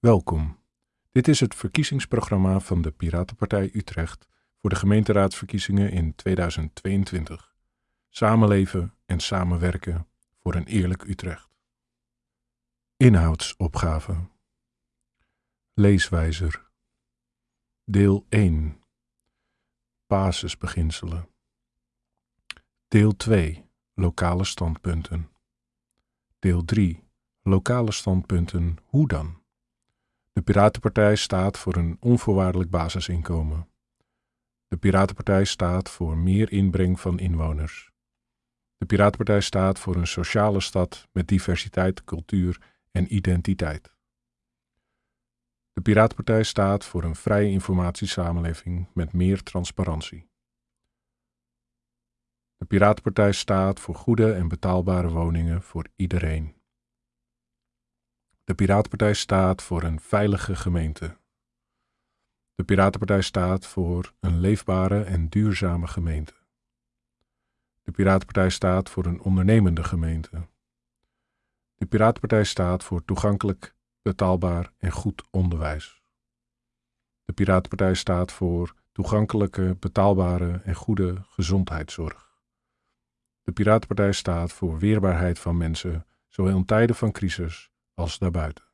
Welkom. Dit is het verkiezingsprogramma van de Piratenpartij Utrecht voor de gemeenteraadsverkiezingen in 2022. Samenleven en samenwerken voor een eerlijk Utrecht. Inhoudsopgave. Leeswijzer. Deel 1. Basisbeginselen. Deel 2. Lokale standpunten. Deel 3. Lokale standpunten. Hoe dan? De Piratenpartij staat voor een onvoorwaardelijk basisinkomen. De Piratenpartij staat voor meer inbreng van inwoners. De Piratenpartij staat voor een sociale stad met diversiteit, cultuur en identiteit. De Piratenpartij staat voor een vrije informatiesamenleving met meer transparantie. De Piratenpartij staat voor goede en betaalbare woningen voor iedereen. De Piratenpartij staat voor een veilige gemeente. De Piratenpartij staat voor een leefbare en duurzame gemeente. De Piratenpartij staat voor een ondernemende gemeente. De Piratenpartij staat voor toegankelijk, betaalbaar en goed onderwijs. De Piratenpartij staat voor toegankelijke, betaalbare en goede gezondheidszorg. De Piratenpartij staat voor weerbaarheid van mensen, zowel in tijden van crisis als daarbuiten.